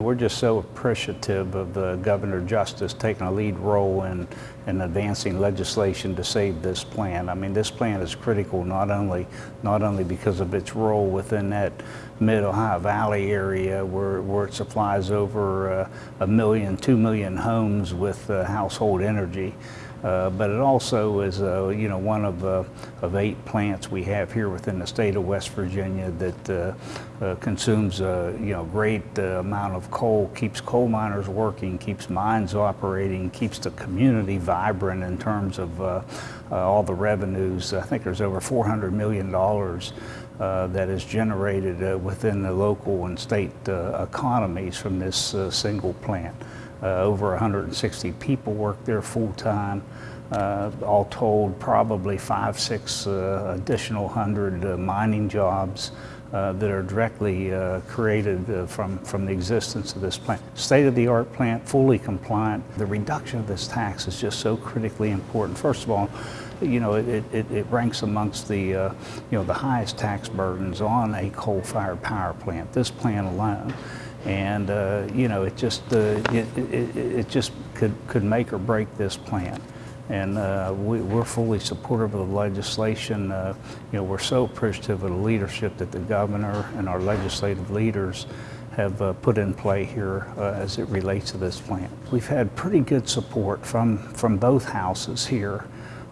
We're just so appreciative of uh, Governor Justice taking a lead role in, in advancing legislation to save this plan. I mean, this plan is critical not only, not only because of its role within that mid-Ohio Valley area where, where it supplies over uh, a million, two million homes with uh, household energy, uh, but it also is, uh, you know, one of, uh, of eight plants we have here within the state of West Virginia that uh, uh, consumes, uh, you know, great amount of coal, keeps coal miners working, keeps mines operating, keeps the community vibrant in terms of all the revenues. I think there's over $400 million that is generated within the local and state economies from this single plant. Uh, over 160 people work there full time. Uh, all told, probably five, six uh, additional hundred uh, mining jobs uh, that are directly uh, created from, from the existence of this plant. State-of-the-art plant, fully compliant. The reduction of this tax is just so critically important. First of all, you know, it, it, it ranks amongst the, you know, the highest tax burdens on a coal-fired power plant, this plant alone and uh, you know it just uh, it, it, it, just could could make or break this plan and uh, we, are fully supportive of the legislation uh, you know we're so appreciative of the leadership that the governor and our legislative leaders have uh, put in play here uh, as it relates to this plant. we've had pretty good support from from both houses here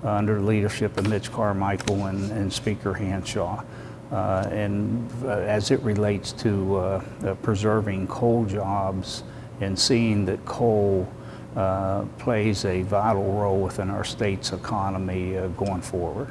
under the leadership of Mitch Carmichael and, and Speaker Hanshaw uh, and uh, as it relates to uh, preserving coal jobs and seeing that coal Uh, plays a vital role within our state's economy uh, going forward.